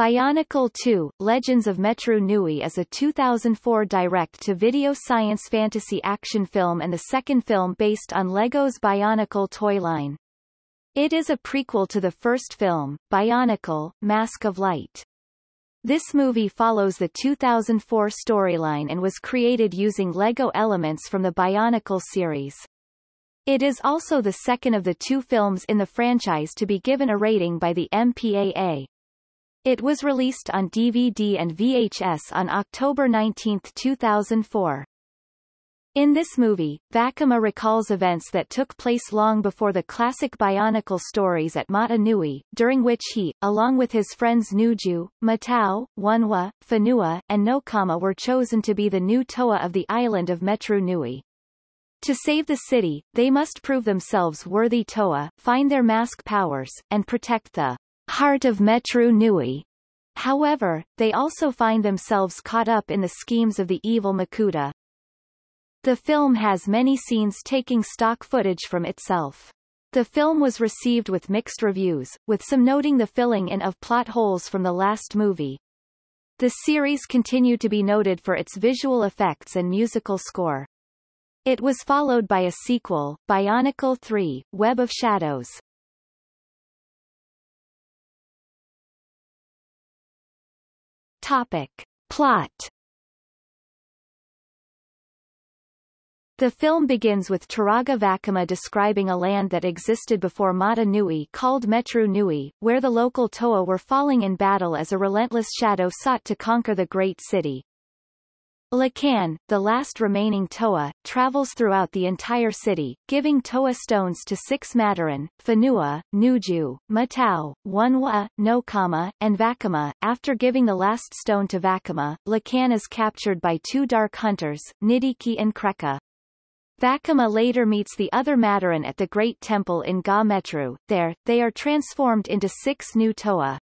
Bionicle 2, Legends of Metru Nui is a 2004 direct-to-video science fantasy action film and the second film based on LEGO's Bionicle toy line. It is a prequel to the first film, Bionicle, Mask of Light. This movie follows the 2004 storyline and was created using LEGO elements from the Bionicle series. It is also the second of the two films in the franchise to be given a rating by the MPAA. It was released on DVD and VHS on October 19, 2004. In this movie, Vakama recalls events that took place long before the classic Bionicle stories at Mata Nui, during which he, along with his friends Nuju, Matau, Onewa, Whenua, and Nokama were chosen to be the new Toa of the island of Metru Nui. To save the city, they must prove themselves worthy Toa, find their mask powers, and protect the heart of Metru Nui. However, they also find themselves caught up in the schemes of the evil Makuta. The film has many scenes taking stock footage from itself. The film was received with mixed reviews, with some noting the filling in of plot holes from the last movie. The series continued to be noted for its visual effects and musical score. It was followed by a sequel, Bionicle 3, Web of Shadows. Topic. Plot The film begins with Turaga Vakama describing a land that existed before Mata Nui called Metru Nui, where the local Toa were falling in battle as a relentless shadow sought to conquer the great city. Lhikan, the last remaining Toa, travels throughout the entire city, giving Toa stones to six Matoran, Whenua, Nuju, Matau, Onewa, Nokama, and Vakama. After giving the last stone to Vakama, Lhikan is captured by two dark hunters, Nidhiki and Krekka. Vakama later meets the other Matoran at the Great Temple in Ga Metru. There, they are transformed into six new Toa.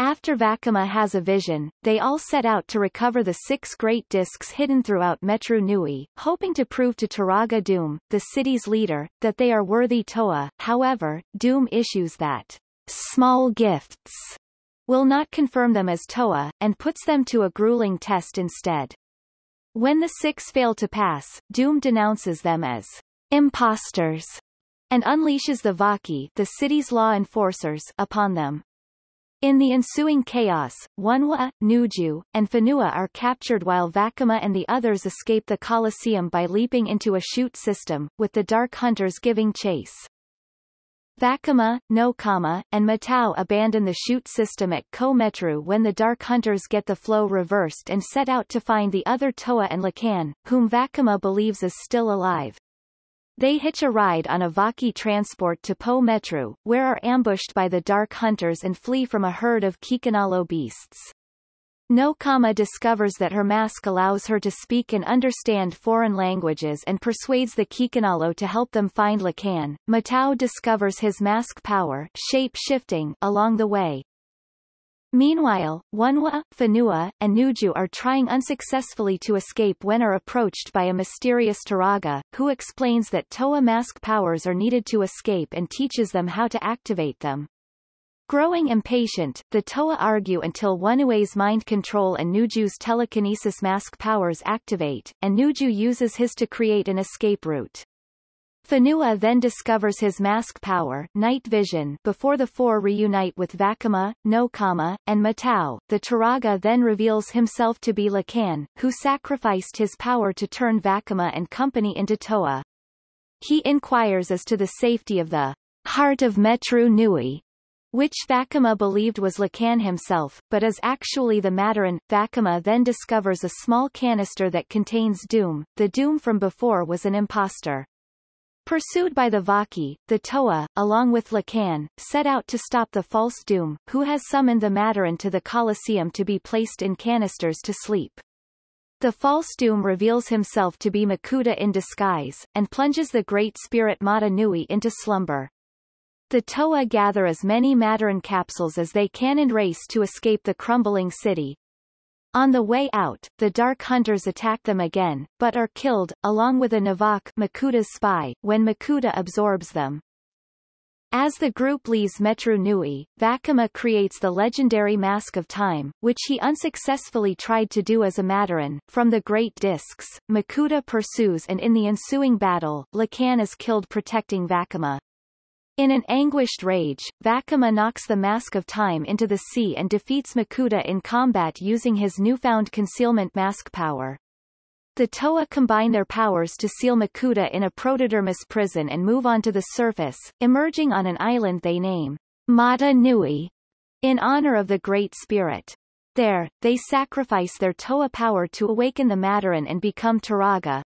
After Vakama has a vision, they all set out to recover the six great discs hidden throughout Metru Nui, hoping to prove to Turaga Dume, the city's leader, that they are worthy Toa. However, Dume issues that small gifts will not confirm them as Toa, and puts them to a grueling test instead. When the six fail to pass, Dume denounces them as imposters and unleashes the Vahki the city's law enforcers upon them. In the ensuing chaos, Onewa, Nuju, and Whenua are captured while Vakama and the others escape the Colosseum by leaping into a chute system, with the Dark Hunters giving chase. Vakama, Nokama, and Matau abandon the chute system at Ko Metru when the Dark Hunters get the flow reversed and set out to find the other Toa and Lhikan, whom Vakama believes is still alive. They hitch a ride on a Vahki transport to Po Metru, where are ambushed by the Dark Hunters and flee from a herd of Kikanalo beasts. Nokama discovers that her mask allows her to speak and understand foreign languages and persuades the Kikanalo to help them find Lhikan. Matau discovers his mask power shape-shifting along the way, Meanwhile, Onewa, Whenua, and Nuju are trying unsuccessfully to escape when are approached by a mysterious Turaga, who explains that Toa mask powers are needed to escape and teaches them how to activate them. Growing impatient, the Toa argue until Onewa's mind control and Nuju's telekinesis mask powers activate, and Nuju uses his to create an escape route. Whenua then discovers his mask power night vision before the four reunite with Vakama, Nokama, and Matau. The Turaga then reveals himself to be Lhikan, who sacrificed his power to turn Vakama and company into Toa. He inquires as to the safety of the heart of Metru Nui, which Vakama believed was Lhikan himself, but is actually the Matoran. Vakama then discovers a small canister that contains Dume. The Dume from before was an impostor. Pursued by the Vahki, the Toa, along with Lhikan, set out to stop the false Dume, who has summoned the Matoran to the Colosseum to be placed in canisters to sleep. The false Dume reveals himself to be Makuta in disguise, and plunges the Great Spirit Mata Nui into slumber. The Toa gather as many Matoran capsules as they can and race to escape the crumbling city, on the way out, the Dark Hunters attack them again, but are killed, along with a Nivawk Makuta's spy, when Makuta absorbs them. As the group leaves Metru Nui, Vakama creates the legendary Mask of Time, which he unsuccessfully tried to do as a Matoran. From the Great Discs, Makuta pursues and in the ensuing battle, Lhikan is killed protecting Vakama. In an anguished rage, Vakama knocks the Mask of Time into the sea and defeats Makuta in combat using his newfound concealment mask power. The Toa combine their powers to seal Makuta in a protodermis prison and move onto the surface, emerging on an island they name Mata Nui, in honor of the Great Spirit. There, they sacrifice their Toa power to awaken the Matoran and become Turaga.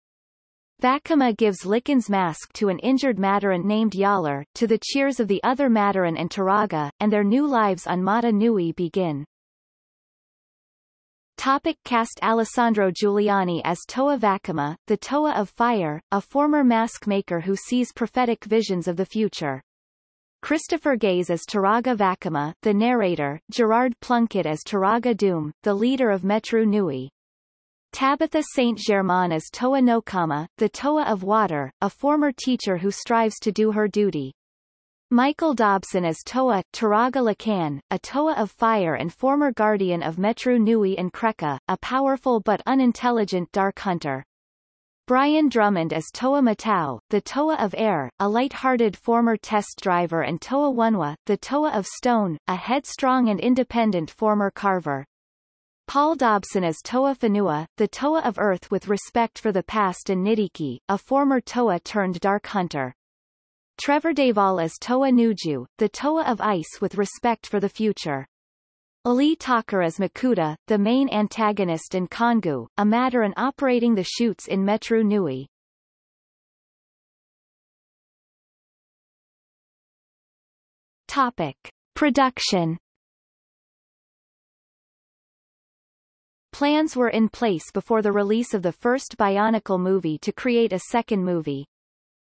Vakama gives Lhikan's mask to an injured Matoran named Jaller, to the cheers of the other Matoran and Turaga, and their new lives on Mata Nui begin. Topic cast Alessandro Giuliani as Toa Vakama, the Toa of Fire, a former mask maker who sees prophetic visions of the future. Christopher Gaze as Turaga Vakama, the narrator, Gerard Plunkett as Turaga Dume, the leader of Metru Nui. Tabitha St. Germain as Toa Nokama, the Toa of Water, a former teacher who strives to do her duty. Michael Dobson as Toa, Turaga Lhikan, a Toa of Fire and former guardian of Metru Nui and Krekka, a powerful but unintelligent dark hunter. Brian Drummond as Toa Matau, the Toa of Air, a light-hearted former test driver and Toa Onewa, the Toa of Stone, a headstrong and independent former carver. Paul Dobson as Toa Whenua, the Toa of Earth with respect for the past and Nidhiki, a former Toa turned dark hunter. Trevor Devall as Toa Nuju, the Toa of Ice with respect for the future. Lee Tockar as Makuta, the main antagonist and Kongu, a Matoran operating the chutes in Metru Nui. Topic. Production Plans were in place before the release of the first Bionicle movie to create a second movie,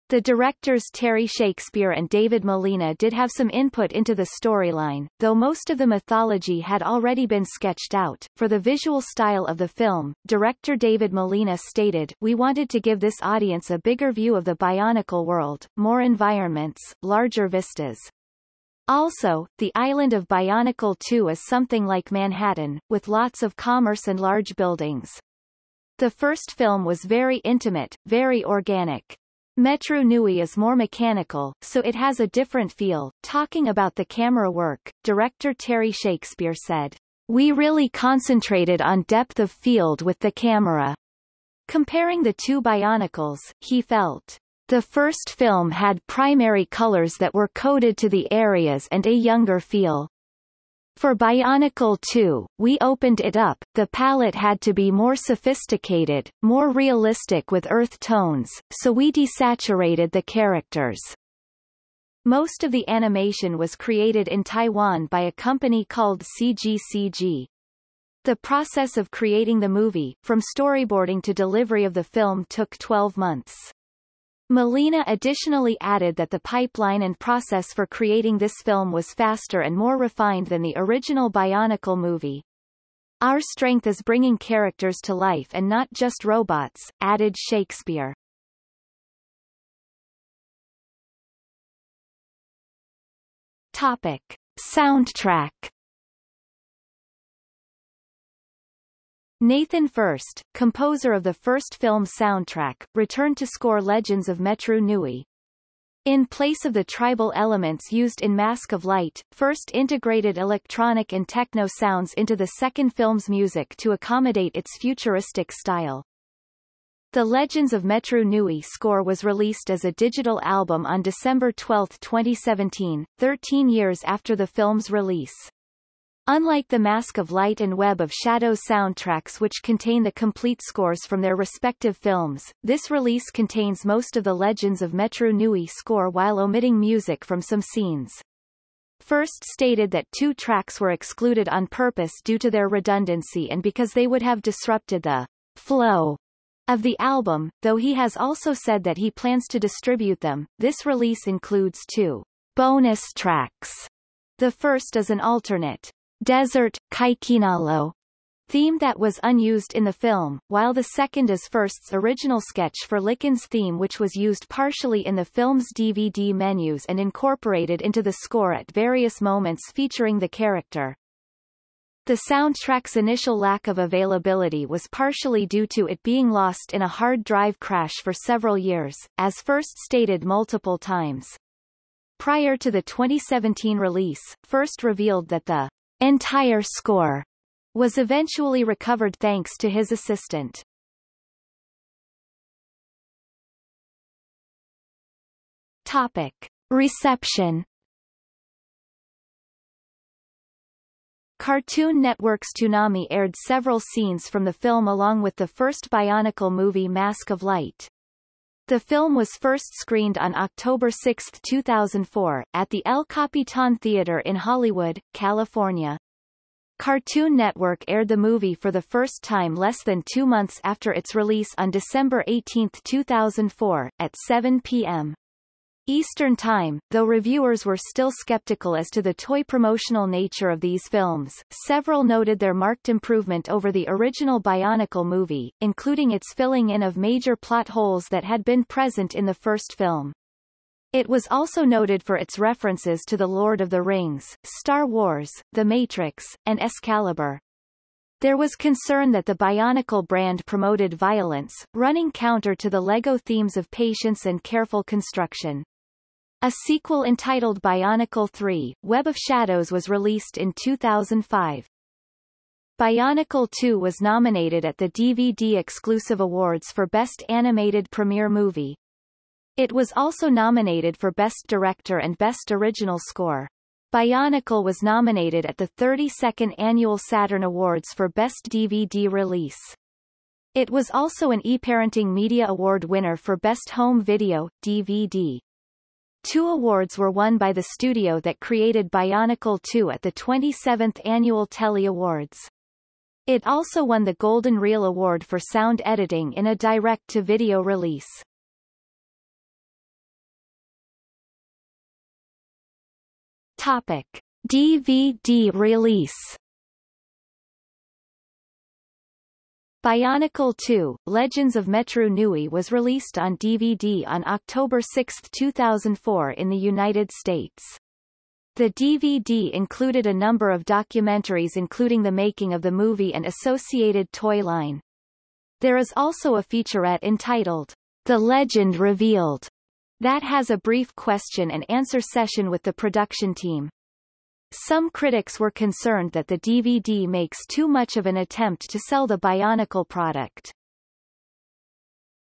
the directors Terry Shakespeare and David Molina did have some input into the storyline, though most of the mythology had already been sketched out. For the visual style of the film, director David Molina stated, We wanted to give this audience a bigger view of the Bionicle world, more environments, larger vistas. Also, the island of Bionicle 2 is something like Manhattan, with lots of commerce and large buildings. The first film was very intimate, very organic. Metru Nui is more mechanical, so it has a different feel. Talking about the camera work, director Terry Shakespeare said, We really concentrated on depth of field with the camera. Comparing the two Bionicles, he felt, the first film had primary colors that were coded to the areas and a younger feel. For Bionicle 2, we opened it up, the palette had to be more sophisticated, more realistic with earth tones, so we desaturated the characters. Most of the animation was created in Taiwan by a company called CGCG. The process of creating the movie, from storyboarding to delivery of the film took 12 months. Molina additionally added that the pipeline and process for creating this film was faster and more refined than the original Bionicle movie. Our strength is bringing characters to life and not just robots, added Shakespeare. Topic. Soundtrack Nathan Furst, composer of the first film soundtrack, returned to score Legends of Metru Nui. In place of the tribal elements used in Mask of Light, Furst integrated electronic and techno sounds into the second film's music to accommodate its futuristic style. The Legends of Metru Nui score was released as a digital album on December 12, 2017, 13 years after the film's release. Unlike the Mask of Light and Web of Shadows soundtracks which contain the complete scores from their respective films, this release contains most of the Legends of Metru Nui score while omitting music from some scenes. Furst stated that two tracks were excluded on purpose due to their redundancy and because they would have disrupted the flow of the album, though he has also said that he plans to distribute them. This release includes two bonus tracks. The first is an alternate Desert, Kikanalo, theme that was unused in the film, while the second is Furst's original sketch for Lhikan's theme which was used partially in the film's DVD menus and incorporated into the score at various moments featuring the character. The soundtrack's initial lack of availability was partially due to it being lost in a hard drive crash for several years, as Furst stated multiple times. Prior to the 2017 release, Furst revealed that the entire score was eventually recovered thanks to his assistant. Topic. Reception Cartoon Network's Toonami aired several scenes from the film along with the first Bionicle movie Mask of Light. The film was first screened on October 6, 2004, at the El Capitan Theater in Hollywood, California. Cartoon Network aired the movie for the first time less than two months after its release on December 18, 2004, at 7 p.m. Eastern Time, though reviewers were still skeptical as to the toy promotional nature of these films, several noted their marked improvement over the original Bionicle movie, including its filling in of major plot holes that had been present in the first film. It was also noted for its references to The Lord of the Rings, Star Wars, The Matrix, and Excalibur. There was concern that the Bionicle brand promoted violence, running counter to the LEGO themes of patience and careful construction. A sequel entitled Bionicle 3, Web of Shadows was released in 2005. Bionicle 2 was nominated at the DVD Exclusive Awards for Best Animated Premiere Movie. It was also nominated for Best Director and Best Original Score. Bionicle was nominated at the 32nd Annual Saturn Awards for Best DVD Release. It was also an eParenting Media Award winner for Best Home Video, DVD. Two awards were won by the studio that created Bionicle 2 at the 27th Annual Telly Awards. It also won the Golden Reel Award for sound editing in a direct-to-video release. Topic. DVD release Bionicle 2, Legends of Metru Nui was released on DVD on October 6, 2004 in the United States. The DVD included a number of documentaries including the making of the movie and associated toy line. There is also a featurette entitled, The Legend Revealed, that has a brief question and answer session with the production team. Some critics were concerned that the DVD makes too much of an attempt to sell the Bionicle product.